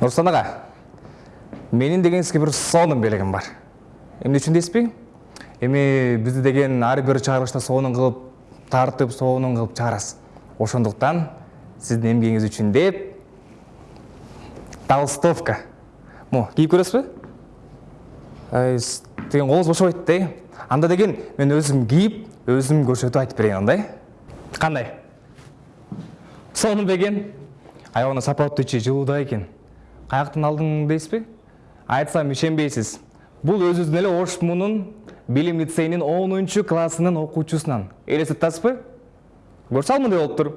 нурсултан ага менин деген сизге бир сонун белегим бар. Эмне үчүн дейсизби эми бизди деген ар бир чыгарылышта сонун кылып тартып сонун кылып чыгарасыз. Ошондуктан сиздин эмгегиңиз үчүн деп толстовка. Могу кийип көрөсүзбү? Деген колуңуз бошобойт да анда деген мен өзүм кийип өзүм көрсөтүп айтып берейин андай. Кандай? Сонун бекен аябагана сапаттуу ичи жылууда экен каяктан алдың дейсизби айтсам ишенбейсиз бул өзүбүздүн эле ош мунун билим лицейинин онунчу классынын окуучусунан элестетип атасызбы көрсө ал мындай болуптур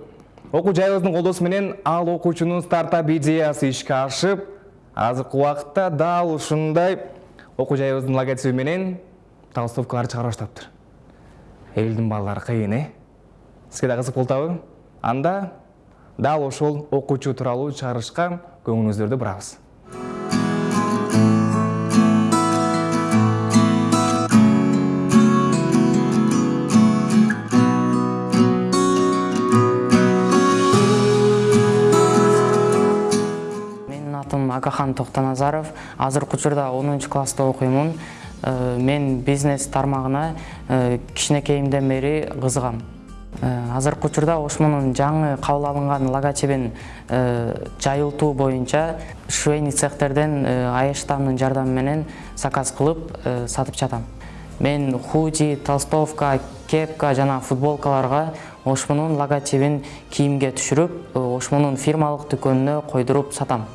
окуу жайыбыздын колдоосу менен ал окуучунун стартап идеясы ишке ашып азыркы убакытта дал ушундай окуу жайыбыздын логотиби менен толстовкалар чыгара баштаптыр элдин балдары кыйын э? Сизге да кызык болуп атабы анда дал ошол окуучу тууралуу чыгарышка көңіліңіздерді бұрағыз менің атым агахан тоқтаназаров. Азыр кучурда онунчу класста окуймун э, мен бизнес э, кішіне кейімден бери кызыгам азыркы учурда ошмунун жаңы кабыл алынган логотипин жайылтуу боюнча швейный цехтерден аэштамдын жардамы менен заказ кылып сатып жатам. Мен худи толстовка кепка жана футболкаларга ошмунун логотипин кийимге түшүрүп ошмунун фирмалык дүкөнүнө койдуруп сатам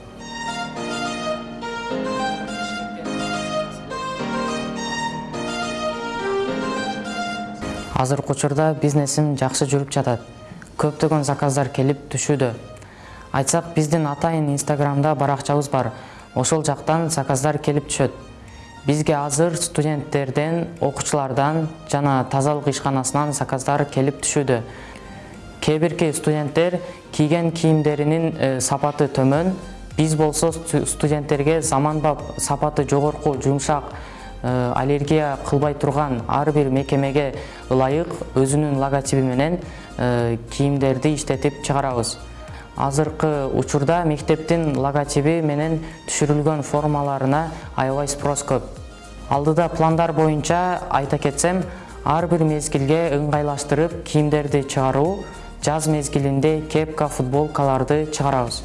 азыркы учурда бизнесим жакшы жүрүп жатат. Көптөгөн заказдар келип түшүүдө. Айтсак биздин атайын инстаграмда баракчабыз бар. Ошол жактан заказдар келип түшөт. Бизге азыр студенттерден окуучулардан жана тазалык ишканасынан заказдар келип түшүүдө. Кээ бирки студенттер кийген кийимдеринин э, сапаты төмөн. Биз болсо студенттерге заманбап сапаты жогорку жумшак аллергия кылбай турган ар бир мекемеге ылайык өзүнүн логотиби менен э, кийимдерди иштетип чыгарабыз. Азыркы учурда мектептин логотиби менен түшүрүлгөн формаларына аябай спрос көп. Алдыда пландар боюнча айта кетсем ар бир мезгилге ыңгайлаштырып кийимдерди чыгаруу жаз мезгилинде кепка футболкаларды чыгарабыз